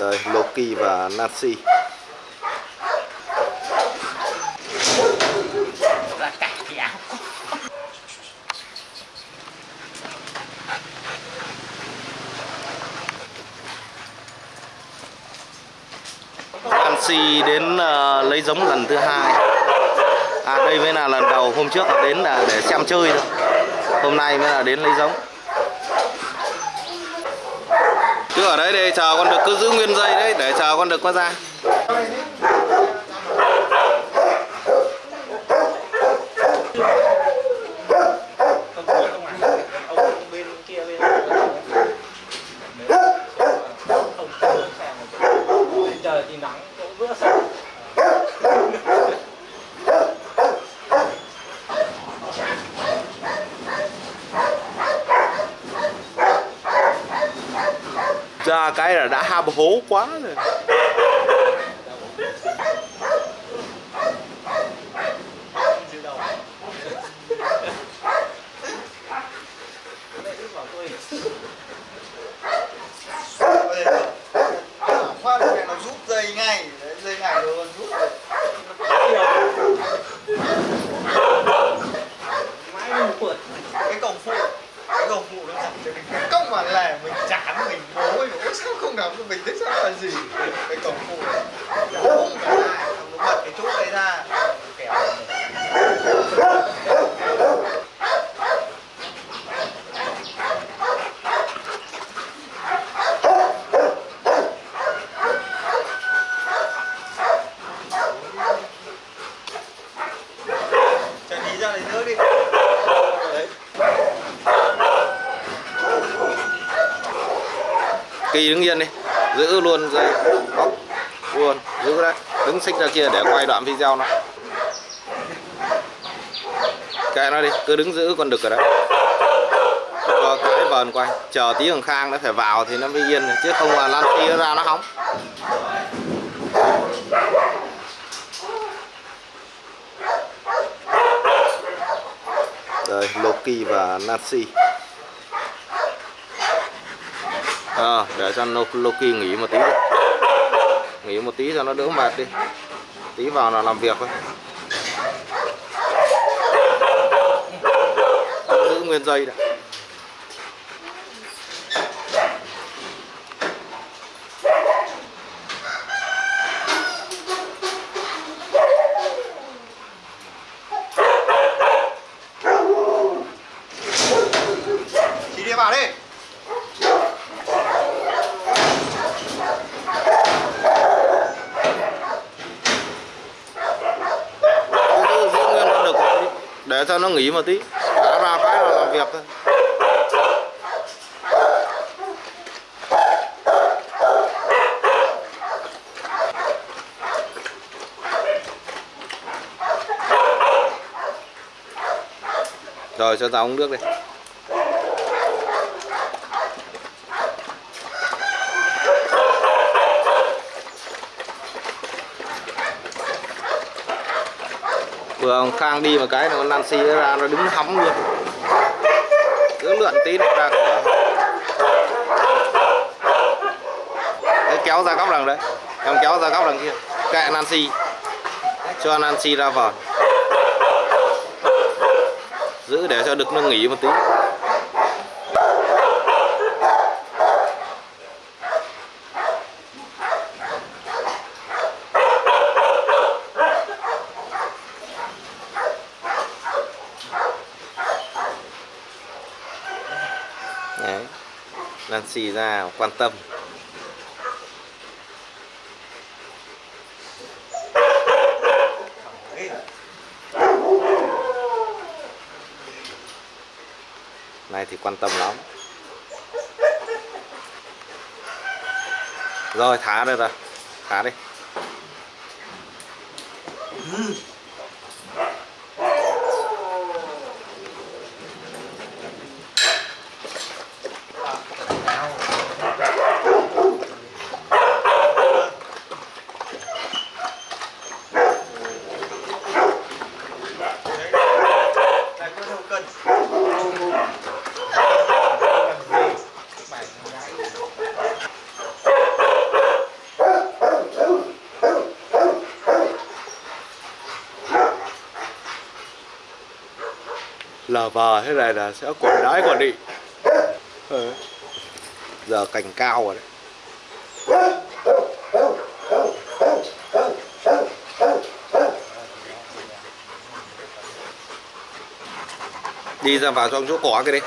Đây, Loki và Nancy Nancy đến uh, lấy giống lần thứ hai. À đây mới là lần đầu hôm trước là đến là để xem chơi thôi. Hôm nay mới là đến lấy giống. Cứ ở đấy để chờ con được cứ giữ nguyên dây đấy, để chờ con được qua ra không có không à ông bên kia bên không không xem một trời thì nắng chỗ bữa sáng ra cái là đã ham hố quá rồi từ đầu Đấy, bảo tôi khoa này nó rút dây ngay Đấy, dây này rồi còn rút được. mãi mình quật cái cổng phụ cái cổng phụ nó chặt cho mình cái cốc mà lẻ mình chán mình bố ấy ôi sao không làm cho mình thế sao là gì cái cổng phụ này không cả hai xong nó bật cái chốt đấy ra kéo Trần ý ra lấy nước đi đấy Kỳ đứng yên đi. Giữ luôn dây. Bóc Luôn Giữ đấy Đứng xích ra kia để quay đoạn video nó. Kệ nó đi, Cứ đứng giữ con đực ở đấy Cho cái vờn quay. Chờ tí thằng Khang nó phải vào thì nó mới yên Chứ không là Lan Phi ra nó hóng. Đây, Loki và Nancy à, để cho Loki nghỉ một tí đi. nghỉ một tí cho nó đỡ mệt đi. Tí vào là làm việc thôi. Giữ nguyên dây đã chị đi vào đi giữ, giữ nguyên con đực một tí để cho nó nghỉ một tí. Đã ra cái là làm việc thôi. Rồi, cho tao uống nước đi. Khang đi một cái nó Nancy ra nó đứng hóng luôn. Cứ lượn tí nó ra cửa đấy, kéo ra góc đằng đấy. Em kéo ra góc đằng kia. Kệ Nancy. Cho Nancy ra vào. Giữ để cho được nó nghỉ một tí Đấy. Nancy ra quan tâm. Này thì quan tâm lắm. Rồi, thả đây rồi. Thả đi. Ừ. lờ vờ, thế này là sẽ quần đái quản đi. Ừ. giờ cành cao rồi đấy. Đi ra vào trong chỗ cỏ cái đi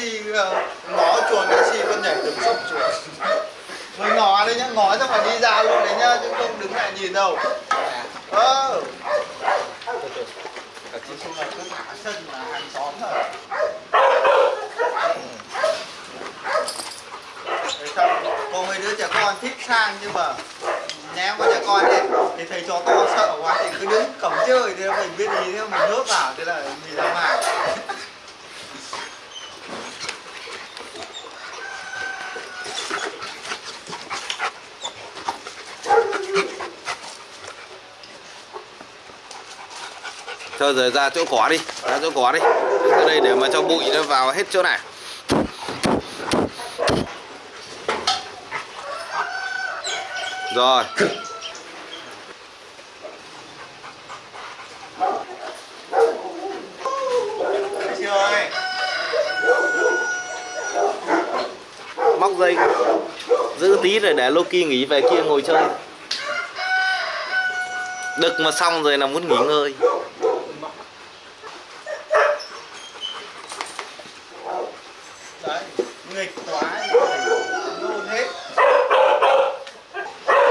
ông, ờ, ngó chuồn taxi con nhảy từng sốc chuồn. Mới ngó đấy nhá ngó xong là đi ra luôn đấy nhá chứ không đứng lại nhìn đâu. Ờ. Chị xuống là cứ thả sân mà hàng xóm rồi. Có mấy đứa trẻ con thích sang nhưng mà ném con trẻ con ấy thì thầy chó to sợ quá thì cứ đứng cổng chơi thì mình biết gì thế mình nước vào thế là mình ra ngoài Thôi rồi ra chỗ cỏ đi, Ra chỗ cỏ đi. Ra đây để mà cho bụi nó vào hết chỗ này. Rồi. Móc dây, Giữ tí rồi để Loki nghỉ về kia ngồi chơi. Đực mà xong rồi là muốn nghỉ ngơi. Đấy nghịch quá nôn hết.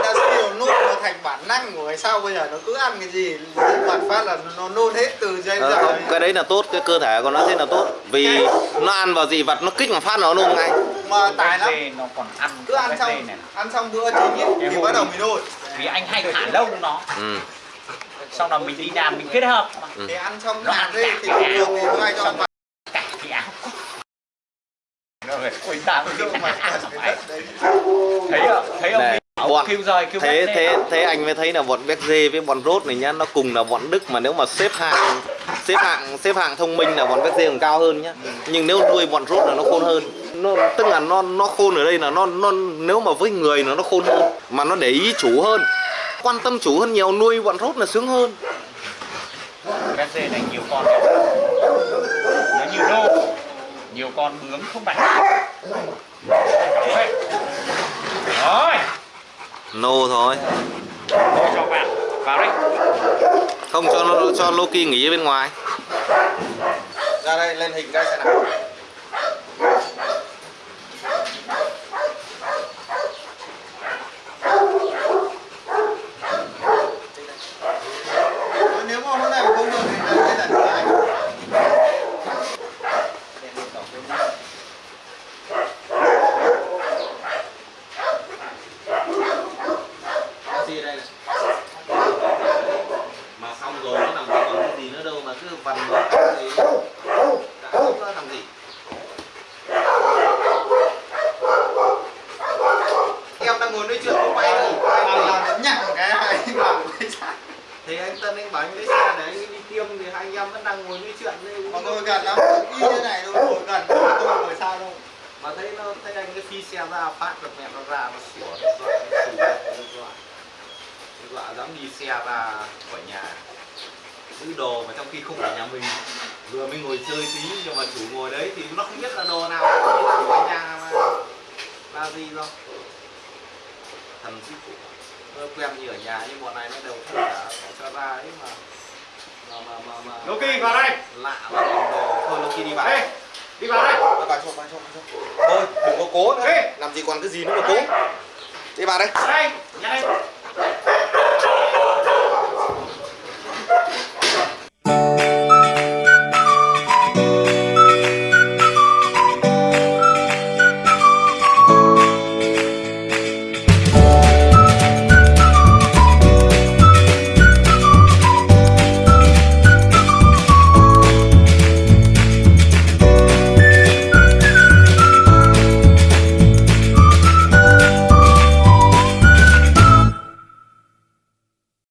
Đã nhiều nôn nó thành bản năng của cái sau bây giờ nó cứ ăn cái gì bản phát là nó nôn hết từ giây Ờ, giờ không, cái đấy là tốt cái cơ thể của nó thế là tốt. Vì nó ăn vào dị vật nó kích một phát nó nôn ngay. Mà tài lắm. nó còn ăn cứ ăn xong này ăn xong bữa chính ý, Cái thì bắt đầu mình nôn. vì anh hay thả lông nó. Ừ. sau đó mình đi làm mình kết hợp. Mà. thì ăn xong Nó hạt ăn đi thì thường thì hay cho xong mặt cả cái áo thấy không thấy ông Này, bọn- kêu rời kêu thế thế thế anh mới thấy là bọn béc dê với bọn rốt này nhá nó cùng là bọn Đức mà nếu mà xếp hạng xếp hạng xếp hạng thông minh là bọn béc dê còn cao hơn nhá. Nhưng nếu nuôi bọn rốt là nó khôn hơn. Nó tức là nó nó khôn ở đây là nó nó nếu mà với người là nó khôn hơn mà nó để ý chủ hơn quan tâm chủ hơn nhiều nuôi bọn rốt là sướng hơn. Béc dê này nhiều con nó nhiều đô nhiều con bướm không bạch. Đấy. rồi. Nô thôi. Thôi cho bạn vào đây. Không cho nó cho Loki nghỉ ở bên ngoài. Ra đây lên hình đây xem nào nếu mà hôm nay mà không được thì là cái lần thứ hai Taxi đây này. Mà xong rồi nó làm gì còn cái gì nữa đâu mà cứ vằn nó thì đã không nó làm gì. Em đang ngồi nói chuyện không bay đâu. Bảo là nó nhặng cái hai bảo cái sao Thì anh Tân anh bảo anh lấy xe để anh đi tiêm thì hai anh em vẫn đang ngồi nói chuyện đây. mà ngồi gần lắm y thế này đâu ngồi gần tôi ngồi sao đâu Mà thấy nó thấy anh cái phi xe ra phát được mẹ nó ra nó xỉu nó dọa nó dọa. Nó dọa dám đi xe ra khỏi nhà. giữ đồ mà trong khi không phải nhà mình vừa mới ngồi chơi tí nhưng mà chủ ngồi đấy thì nó không biết là đồ nào đi ra khỏi nhà mà là gì đâu thần sư phụ quen như ở nhà nhưng bọn này nó đều không cả phải cho ra ấy mà. Mà mà mà, mà Loki vào đây. lạ mà còn đồ. Thôi Loki đi vào. Đây đi vào đây. Vào vào cho vào cho thôi đừng có cố nữa. Ê! làm gì còn cái gì nữa mà cố. Đi vào đây. Vào đây đây